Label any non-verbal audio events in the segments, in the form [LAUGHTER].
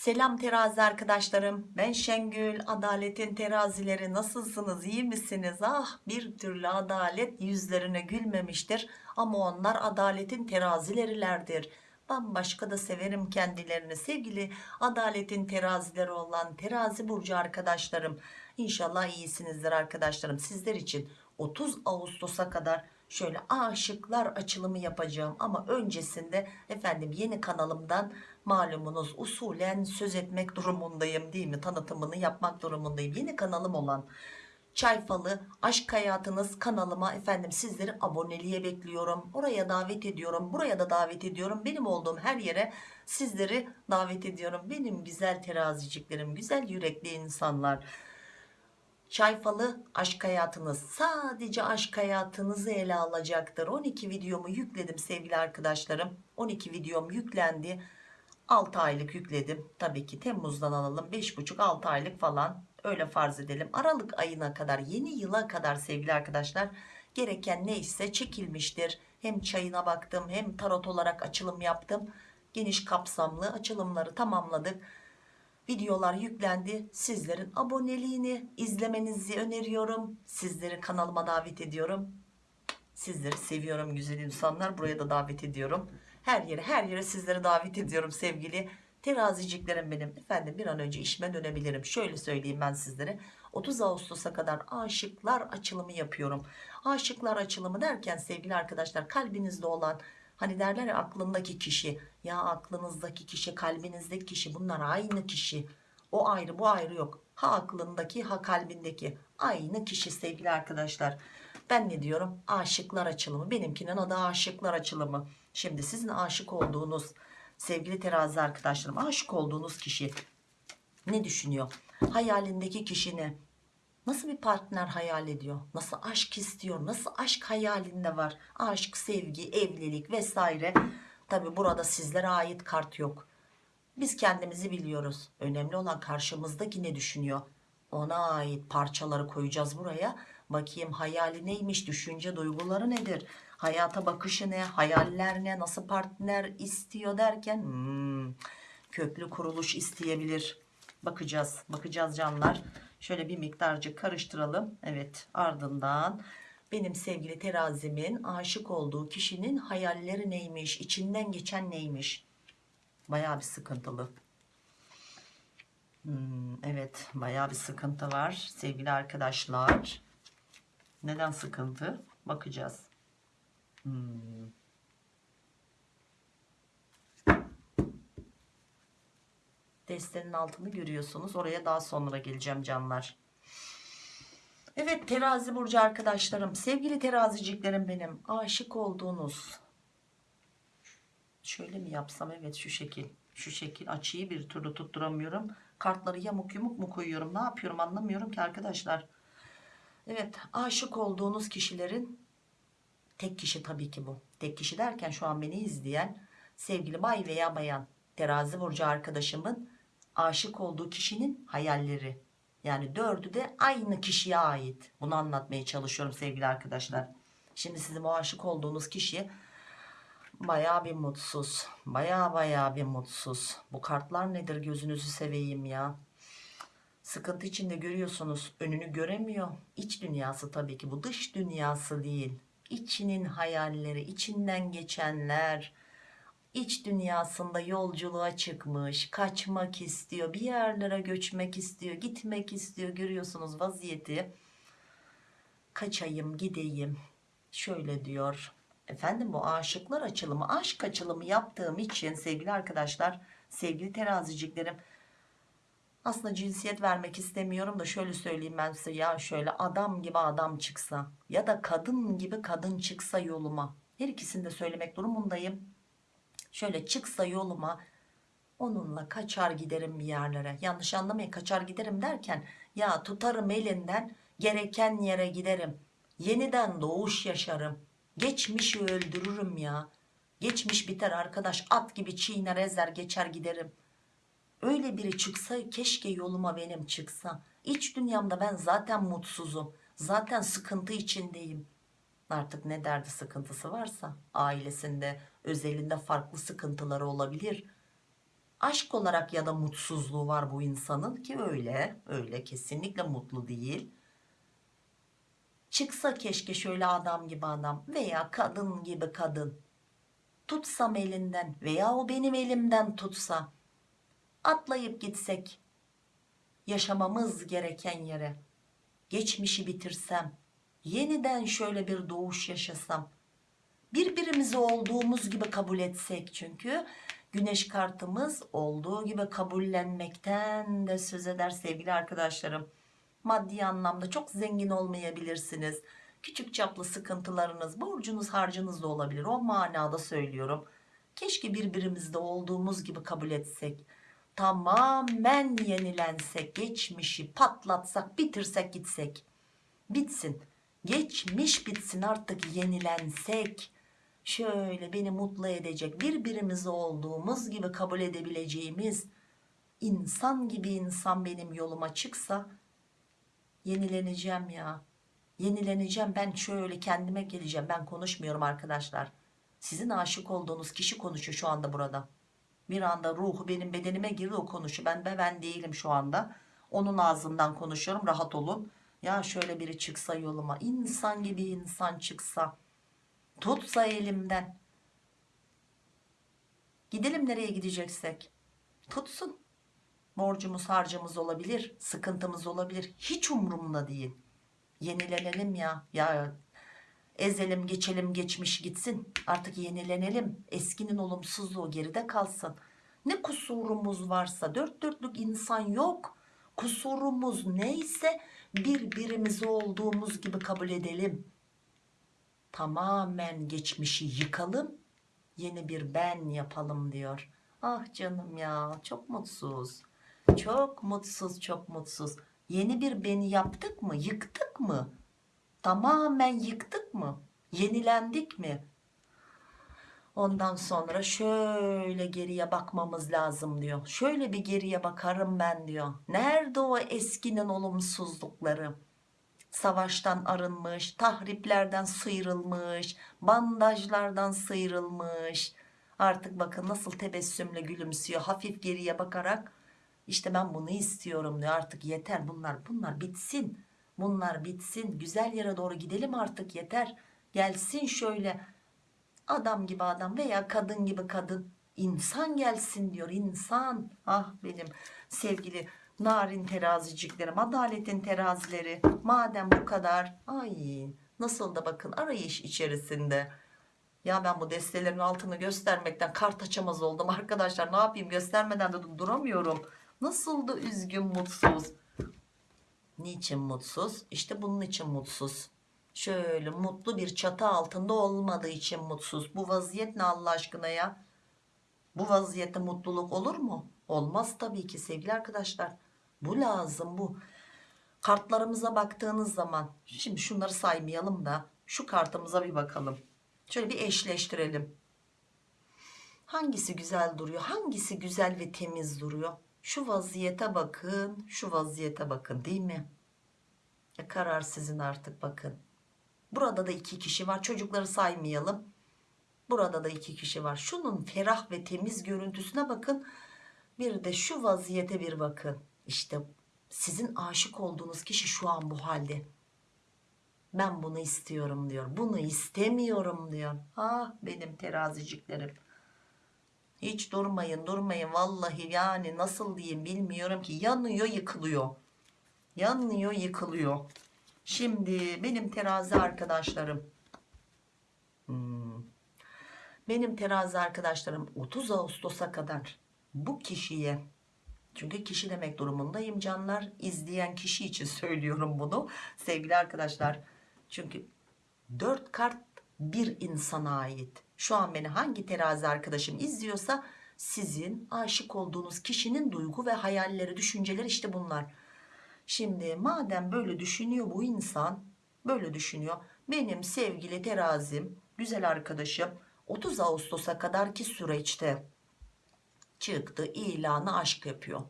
Selam terazi arkadaşlarım. Ben Şengül. Adaletin terazileri nasılsınız? İyi misiniz? Ah bir türlü adalet yüzlerine gülmemiştir. Ama onlar adaletin terazilerilerdir. Bambaşka da severim kendilerini. Sevgili adaletin terazileri olan terazi burcu arkadaşlarım. İnşallah iyisinizdir arkadaşlarım. Sizler için 30 Ağustos'a kadar şöyle aşıklar açılımı yapacağım ama öncesinde efendim yeni kanalımdan malumunuz usulen söz etmek durumundayım değil mi tanıtımını yapmak durumundayım yeni kanalım olan Çayfalı Aşk Hayatınız kanalıma efendim sizleri aboneliğe bekliyorum. Oraya davet ediyorum. Buraya da davet ediyorum. Benim olduğum her yere sizleri davet ediyorum. Benim güzel teraziciklerim, güzel yürekli insanlar. Çayfalı aşk hayatınız sadece aşk hayatınızı ele alacaktır. 12 videomu yükledim sevgili arkadaşlarım. 12 videom yüklendi. 6 aylık yükledim. Tabii ki Temmuz'dan alalım. 5,5-6 aylık falan öyle farz edelim. Aralık ayına kadar yeni yıla kadar sevgili arkadaşlar gereken neyse çekilmiştir. Hem çayına baktım hem tarot olarak açılım yaptım. Geniş kapsamlı açılımları tamamladık videolar yüklendi. Sizlerin aboneliğini izlemenizi öneriyorum. Sizleri kanalıma davet ediyorum. Sizleri seviyorum güzel insanlar. Buraya da davet ediyorum. Her yere her yere sizleri davet ediyorum sevgili teraziciklerim benim. Efendim bir an önce işime dönebilirim. Şöyle söyleyeyim ben sizlere. 30 Ağustos'a kadar aşıklar açılımı yapıyorum. Aşıklar açılımı derken sevgili arkadaşlar kalbinizde olan Hani derler ya aklındaki kişi ya aklınızdaki kişi kalbinizdeki kişi bunlar aynı kişi. O ayrı bu ayrı yok. Ha aklındaki ha kalbindeki aynı kişi sevgili arkadaşlar. Ben ne diyorum? Aşıklar açılımı. Benimkinin adı aşıklar açılımı. Şimdi sizin aşık olduğunuz sevgili terazi arkadaşlarım aşık olduğunuz kişi ne düşünüyor? Hayalindeki kişi ne? Nasıl bir partner hayal ediyor? Nasıl aşk istiyor? Nasıl aşk hayalinde var? Aşk, sevgi, evlilik vesaire. Tabi burada sizlere ait kart yok. Biz kendimizi biliyoruz. Önemli olan karşımızdaki ne düşünüyor? Ona ait parçaları koyacağız buraya. Bakayım hayali neymiş? Düşünce duyguları nedir? Hayata bakışı ne? Hayaller ne? Nasıl partner istiyor derken hmm, köklü kuruluş isteyebilir. Bakacağız. Bakacağız canlar. Şöyle bir miktarcık karıştıralım. Evet ardından benim sevgili terazimin aşık olduğu kişinin hayalleri neymiş? içinden geçen neymiş? Baya bir sıkıntılı. Hmm, evet baya bir sıkıntı var sevgili arkadaşlar. Neden sıkıntı? Bakacağız. Hmm. Destenin altını görüyorsunuz. Oraya daha sonra geleceğim canlar. Evet terazi burcu arkadaşlarım. Sevgili teraziciklerim benim. Aşık olduğunuz. Şöyle mi yapsam? Evet şu şekil. Şu şekil açıyı bir türlü tutturamıyorum. Kartları yamuk yumuk mu koyuyorum? Ne yapıyorum anlamıyorum ki arkadaşlar. Evet aşık olduğunuz kişilerin tek kişi tabii ki bu. Tek kişi derken şu an beni izleyen sevgili bay veya bayan terazi burcu arkadaşımın aşık olduğu kişinin hayalleri. Yani dördü de aynı kişiye ait. Bunu anlatmaya çalışıyorum sevgili arkadaşlar. Şimdi sizin o aşık olduğunuz kişi baya bir mutsuz. Baya baya bir mutsuz. Bu kartlar nedir gözünüzü seveyim ya. Sıkıntı içinde görüyorsunuz. Önünü göremiyor. İç dünyası tabii ki bu dış dünyası değil. İçinin hayalleri, içinden geçenler, iç dünyasında yolculuğa çıkmış kaçmak istiyor bir yerlere göçmek istiyor gitmek istiyor. Görüyorsunuz vaziyeti. Kaçayım gideyim. Şöyle diyor. Efendim bu aşıklar açılımı aşk açılımı yaptığım için sevgili arkadaşlar sevgili teraziciklerim aslında cinsiyet vermek istemiyorum da şöyle söyleyeyim ben size ya şöyle adam gibi adam çıksa ya da kadın gibi kadın çıksa yoluma. Her ikisini de söylemek durumundayım şöyle çıksa yoluma onunla kaçar giderim bir yerlere. Yanlış anlamayın kaçar giderim derken ya tutarım elinden gereken yere giderim. Yeniden doğuş yaşarım. Geçmişi öldürürüm ya. Geçmiş biter arkadaş at gibi çiğner ezer geçer giderim. Öyle biri çıksa keşke yoluma benim çıksa. İç dünyamda ben zaten mutsuzum. Zaten sıkıntı içindeyim artık ne derdi sıkıntısı varsa ailesinde özelinde farklı sıkıntıları olabilir. Aşk olarak ya da mutsuzluğu var bu insanın ki öyle öyle kesinlikle mutlu değil. Çıksa keşke şöyle adam gibi adam veya kadın gibi kadın. Tutsam elinden veya o benim elimden tutsa. Atlayıp gitsek yaşamamız gereken yere geçmişi bitirsem yeniden şöyle bir doğuş yaşasam. Birbirimizi olduğumuz gibi kabul etsek çünkü. Güneş kartımız olduğu gibi kabullenmekten de söz eder sevgili arkadaşlarım. Maddi anlamda çok zengin olmayabilirsiniz. Küçük çaplı sıkıntılarınız borcunuz harcınız da olabilir. O manada söylüyorum. Keşke birbirimizde olduğumuz gibi kabul etsek. Tamamen yenilensek geçmişi patlatsak bitirsek gitsek. Bitsin geçmiş bitsin artık yenilensek. Şöyle beni mutlu edecek birbirimizi olduğumuz gibi kabul edebileceğimiz insan gibi insan benim yoluma çıksa yenileneceğim ya. Yenileneceğim ben şöyle kendime geleceğim. Ben konuşmuyorum arkadaşlar. Sizin aşık olduğunuz kişi konuşuyor şu anda burada. Bir anda ruhu benim bedenime girdi o konuşuyor. Ben de ben değilim şu anda. Onun ağzından konuşuyorum. Rahat olun ya şöyle biri çıksa yoluma insan gibi insan çıksa tutsa elimden. Gidelim nereye gideceksek. Tutsun. Borcumuz harcımız olabilir sıkıntımız olabilir. Hiç umurumda değil. Yenilenelim ya. Ya ezelim geçelim geçmiş gitsin. Artık yenilenelim. Eskinin olumsuzluğu geride kalsın. Ne kusurumuz varsa dört dörtlük insan yok kusurumuz neyse birbirimizi olduğumuz gibi kabul edelim. Tamamen geçmişi yıkalım yeni bir ben yapalım diyor. Ah canım ya çok mutsuz. Çok mutsuz çok mutsuz. Yeni bir beni yaptık mı yıktık mı? Tamamen yıktık mı? Yenilendik mi ondan sonra şöyle geriye bakmamız lazım diyor. Şöyle bir geriye bakarım ben diyor. Nerede o eskinin olumsuzlukları? Savaştan arınmış tahriplerden sıyrılmış bandajlardan sıyrılmış. Artık bakın nasıl tebessümle gülümsüyor. Hafif geriye bakarak işte ben bunu istiyorum diyor. Artık yeter bunlar bunlar bitsin. Bunlar bitsin. Güzel yere doğru gidelim artık yeter. Gelsin şöyle adam gibi adam veya kadın gibi kadın. İnsan gelsin diyor insan. Ah benim sevgili narin teraziciklerim adaletin terazileri. Madem bu kadar ay nasıl da bakın arayış içerisinde. Ya ben bu destelerin altını göstermekten kart açamaz oldum arkadaşlar. Ne yapayım? Göstermeden de duramıyorum. Nasıl da üzgün mutsuz. Niçin mutsuz? İşte bunun için mutsuz şöyle mutlu bir çatı altında olmadığı için mutsuz. Bu vaziyet ne Allah aşkına ya? Bu vaziyette mutluluk olur mu? Olmaz tabii ki sevgili arkadaşlar. Bu lazım bu. Kartlarımıza baktığınız zaman şimdi şunları saymayalım da şu kartımıza bir bakalım. Şöyle bir eşleştirelim. Hangisi güzel duruyor hangisi güzel ve temiz duruyor? Şu vaziyete bakın şu vaziyete bakın değil mi? Ya karar sizin artık bakın burada da iki kişi var. Çocukları saymayalım. Burada da iki kişi var. Şunun ferah ve temiz görüntüsüne bakın. Bir de şu vaziyete bir bakın. İşte sizin aşık olduğunuz kişi şu an bu halde. Ben bunu istiyorum diyor. Bunu istemiyorum diyor. Ah benim teraziciklerim. Hiç durmayın durmayın. Vallahi yani nasıl diyeyim bilmiyorum ki. Yanıyor yıkılıyor. Yanıyor yıkılıyor şimdi benim terazi arkadaşlarım. Hmm, benim terazi arkadaşlarım 30 Ağustos'a kadar bu kişiye çünkü kişi demek durumundayım canlar izleyen kişi için [LAUGHS] söylüyorum bunu sevgili arkadaşlar. Çünkü 4 kart bir insana ait. Şu an beni hangi terazi arkadaşım izliyorsa sizin aşık olduğunuz kişinin duygu ve hayalleri düşünceleri işte bunlar şimdi madem böyle düşünüyor bu insan böyle düşünüyor. Benim sevgili terazim güzel arkadaşım 30 Ağustos'a kadarki süreçte çıktı ilanı aşk yapıyor.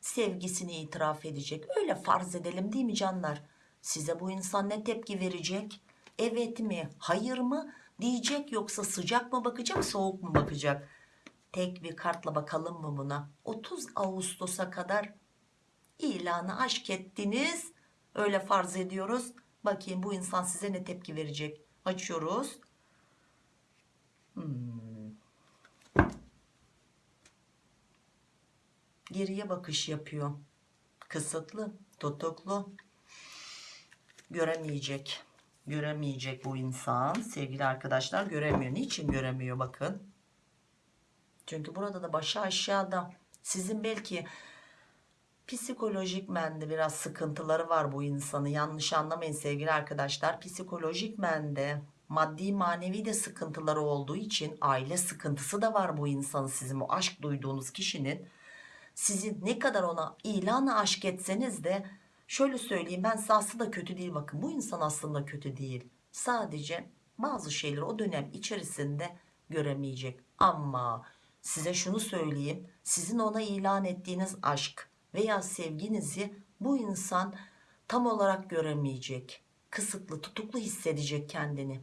Sevgisini itiraf edecek. Öyle farz edelim değil mi canlar? Size bu insan ne tepki verecek? Evet mi hayır mı? Diyecek yoksa sıcak mı bakacak soğuk mu bakacak? Tek bir kartla bakalım mı buna? 30 Ağustos'a kadar ilanı aşk ettiniz. Öyle farz ediyoruz. Bakayım bu insan size ne tepki verecek? Açıyoruz. Hmm. geriye bakış yapıyor. Kısıtlı tutuklu. Göremeyecek. Göremeyecek bu insan. Sevgili arkadaşlar göremiyor. Niçin göremiyor? Bakın. Çünkü burada da başı aşağıda. Sizin belki psikolojik mende biraz sıkıntıları var bu insanı yanlış anlamayın sevgili arkadaşlar. Psikolojik mende maddi manevi de sıkıntıları olduğu için aile sıkıntısı da var bu insanın sizin o aşk duyduğunuz kişinin. Sizin ne kadar ona ilanı aşk etseniz de şöyle söyleyeyim ben size aslında kötü değil. Bakın bu insan aslında kötü değil. Sadece bazı şeyleri o dönem içerisinde göremeyecek. Ama size şunu söyleyeyim sizin ona ilan ettiğiniz aşk veya sevginizi bu insan tam olarak göremeyecek kısıtlı tutuklu hissedecek kendini.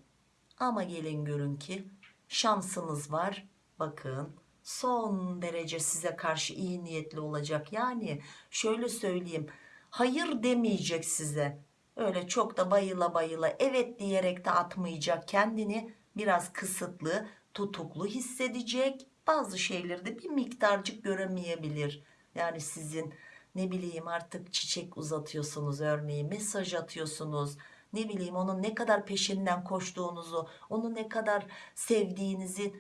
Ama gelin görün ki şansınız var. Bakın son derece size karşı iyi niyetli olacak. Yani şöyle söyleyeyim hayır demeyecek size. Öyle çok da bayıla bayıla evet diyerek de atmayacak kendini. Biraz kısıtlı tutuklu hissedecek. Bazı şeyleri de bir miktarcık göremeyebilir. Yani sizin ne bileyim artık çiçek uzatıyorsunuz örneğin mesaj atıyorsunuz. Ne bileyim onun ne kadar peşinden koştuğunuzu onu ne kadar sevdiğinizi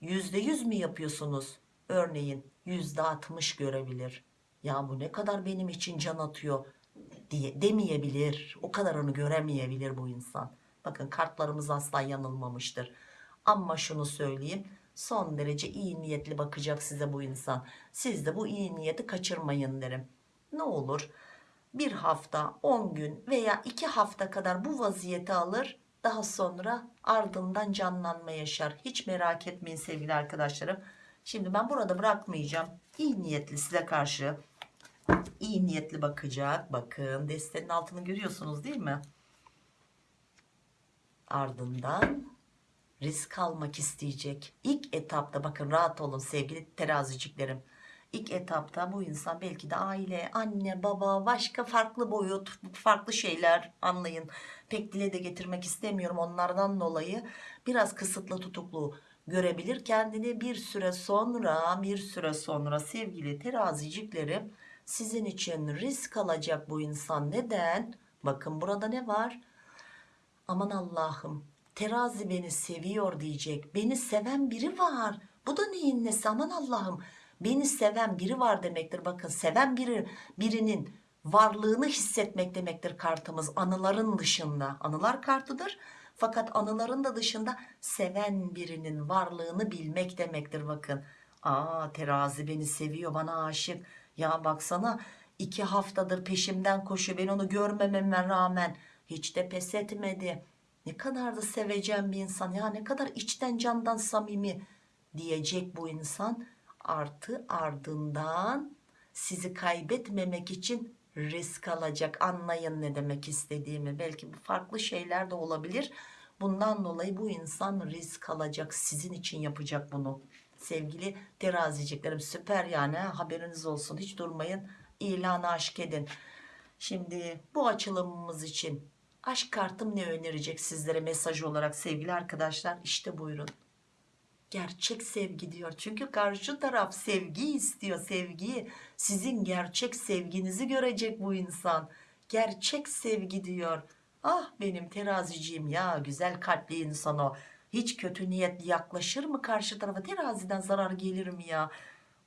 yüzde yüz mü yapıyorsunuz? Örneğin yüzde altmış görebilir. Ya bu ne kadar benim için can atıyor diye demeyebilir. O kadarını göremeyebilir bu insan. Bakın kartlarımız asla yanılmamıştır. Ama şunu söyleyeyim son derece iyi niyetli bakacak size bu insan. Siz de bu iyi niyeti kaçırmayın derim. Ne olur bir hafta 10 gün veya 2 hafta kadar bu vaziyeti alır daha sonra ardından canlanma yaşar. Hiç merak etmeyin sevgili arkadaşlarım. Şimdi ben burada bırakmayacağım. İyi niyetli size karşı iyi niyetli bakacak. Bakın destenin altını görüyorsunuz değil mi? Ardından risk almak isteyecek. İlk etapta bakın rahat olun sevgili teraziciklerim. İlk etapta bu insan belki de aile anne baba başka farklı boyut farklı şeyler anlayın. Pek dile de getirmek istemiyorum onlardan dolayı. Biraz kısıtlı tutuklu görebilir kendini. Bir süre sonra bir süre sonra sevgili teraziciklerim sizin için risk alacak bu insan. Neden? Bakın burada ne var? Aman Allah'ım terazi beni seviyor diyecek. Beni seven biri var. Bu da neyin nesi? Aman Allah'ım. Beni seven biri var demektir. Bakın seven biri birinin varlığını hissetmek demektir kartımız anıların dışında. Anılar kartıdır. Fakat anıların da dışında seven birinin varlığını bilmek demektir. Bakın. Aa terazi beni seviyor bana aşık. Ya baksana iki haftadır peşimden koşuyor. Ben onu görmememe rağmen. Hiç de pes etmedi ne kadar da seveceğim bir insan ya ne kadar içten candan samimi diyecek bu insan. Artı ardından sizi kaybetmemek için risk alacak. Anlayın ne demek istediğimi. Belki farklı şeyler de olabilir. Bundan dolayı bu insan risk alacak. Sizin için yapacak bunu. Sevgili teraziciklerim süper yani haberiniz olsun. Hiç durmayın ilanı aşk edin. Şimdi bu açılımımız için aşk kartım ne önerecek sizlere mesaj olarak sevgili arkadaşlar? İşte buyurun. Gerçek sevgi diyor. Çünkü karşı taraf sevgi istiyor sevgi. Sizin gerçek sevginizi görecek bu insan. Gerçek sevgi diyor. Ah benim teraziciğim ya güzel kalpli insan o. Hiç kötü niyetli yaklaşır mı karşı tarafa? Teraziden zarar gelir mi ya?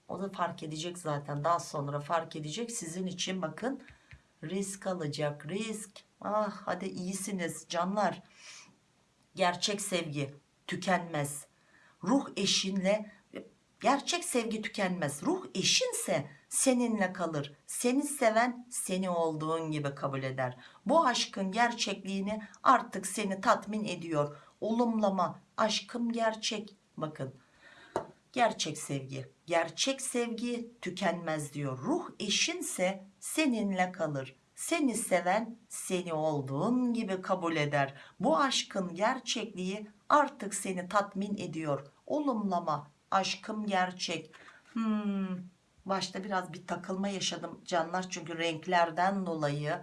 O da fark edecek zaten. Daha sonra fark edecek. Sizin için bakın risk alacak risk ah hadi iyisiniz canlar. Gerçek sevgi tükenmez. Ruh eşinle gerçek sevgi tükenmez. Ruh eşinse seninle kalır. Seni seven seni olduğun gibi kabul eder. Bu aşkın gerçekliğini artık seni tatmin ediyor. Olumlama aşkım gerçek. Bakın gerçek sevgi gerçek sevgi tükenmez diyor. Ruh eşinse seninle kalır seni seven seni olduğun gibi kabul eder. Bu aşkın gerçekliği artık seni tatmin ediyor. Olumlama aşkım gerçek. Hmm, başta biraz bir takılma yaşadım canlar çünkü renklerden dolayı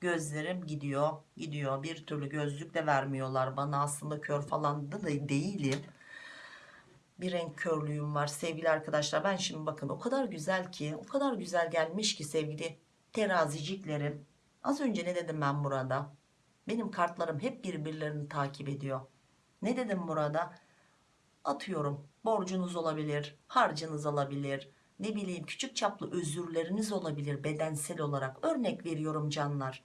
gözlerim gidiyor gidiyor. Bir türlü gözlük de vermiyorlar bana. Aslında kör falan da değilim. Bir renk körlüğüm var sevgili arkadaşlar. Ben şimdi bakın o kadar güzel ki o kadar güzel gelmiş ki sevgili teraziciklerim. Az önce ne dedim ben burada benim kartlarım hep birbirlerini takip ediyor. Ne dedim burada atıyorum borcunuz olabilir harcınız olabilir ne bileyim küçük çaplı özürleriniz olabilir bedensel olarak. Örnek veriyorum canlar.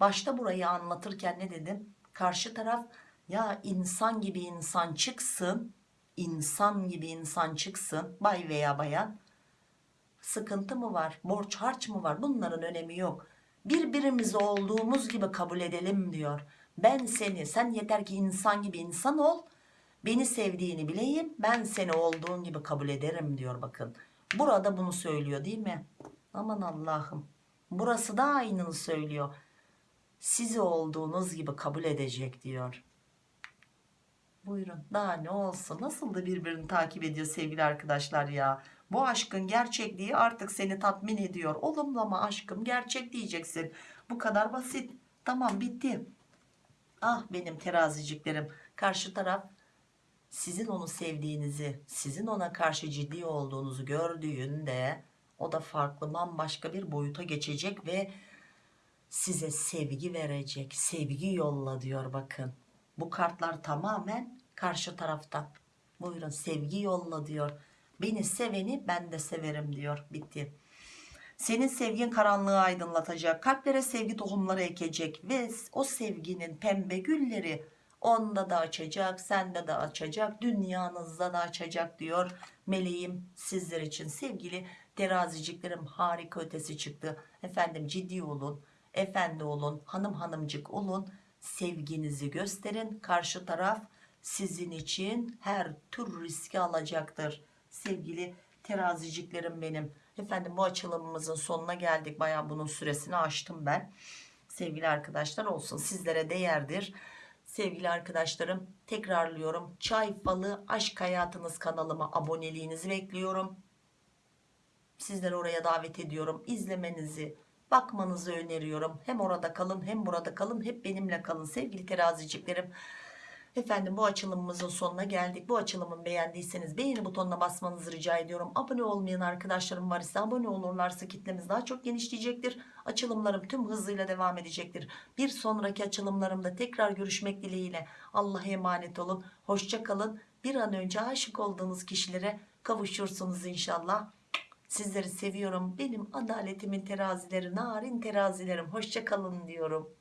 Başta burayı anlatırken ne dedim? Karşı taraf ya insan gibi insan çıksın insan gibi insan çıksın. Bay veya bayan sıkıntı mı var borç harç mı var? Bunların önemi yok. Birbirimizi olduğumuz gibi kabul edelim diyor. Ben seni sen yeter ki insan gibi insan ol. Beni sevdiğini bileyim ben seni olduğun gibi kabul ederim diyor bakın. Burada bunu söylüyor değil mi? Aman Allah'ım. Burası da aynını söylüyor. Sizi olduğunuz gibi kabul edecek diyor. Buyurun. Daha ne olsun? Nasıl da birbirini takip ediyor sevgili arkadaşlar ya bu aşkın gerçekliği artık seni tatmin ediyor. Olumlama aşkım gerçek diyeceksin. Bu kadar basit. Tamam bitti. Ah benim teraziciklerim. Karşı taraf sizin onu sevdiğinizi sizin ona karşı ciddi olduğunuzu gördüğünde o da farklı bambaşka bir boyuta geçecek ve size sevgi verecek. Sevgi yolla diyor bakın. Bu kartlar tamamen karşı taraftan buyurun sevgi yolla diyor beni seveni ben de severim diyor bitti. Senin sevgin karanlığı aydınlatacak kalplere sevgi tohumları ekecek ve o sevginin pembe gülleri onda da açacak sende de açacak dünyanızda da açacak diyor meleğim sizler için. Sevgili teraziciklerim harika ötesi çıktı. Efendim ciddi olun efendi olun hanım hanımcık olun. Sevginizi gösterin. Karşı taraf sizin için her tür riski alacaktır sevgili teraziciklerim benim. Efendim bu açılımımızın sonuna geldik. Baya bunun süresini aştım ben. Sevgili arkadaşlar olsun sizlere değerdir. Sevgili arkadaşlarım tekrarlıyorum. Çay falı aşk hayatınız kanalıma aboneliğinizi bekliyorum. Sizleri oraya davet ediyorum. İzlemenizi bakmanızı öneriyorum. Hem orada kalın hem burada kalın. Hep benimle kalın sevgili teraziciklerim efendim bu açılımımızın sonuna geldik. Bu açılımı beğendiyseniz beğeni butonuna basmanızı rica ediyorum. Abone olmayan arkadaşlarım var ise abone olurlarsa kitlemiz daha çok genişleyecektir. Açılımlarım tüm hızıyla devam edecektir. Bir sonraki açılımlarımda tekrar görüşmek dileğiyle Allah'a emanet olun. Hoşça kalın. Bir an önce aşık olduğunuz kişilere kavuşursunuz inşallah. Sizleri seviyorum. Benim adaletimin terazileri, narin terazilerim. Hoşça kalın diyorum.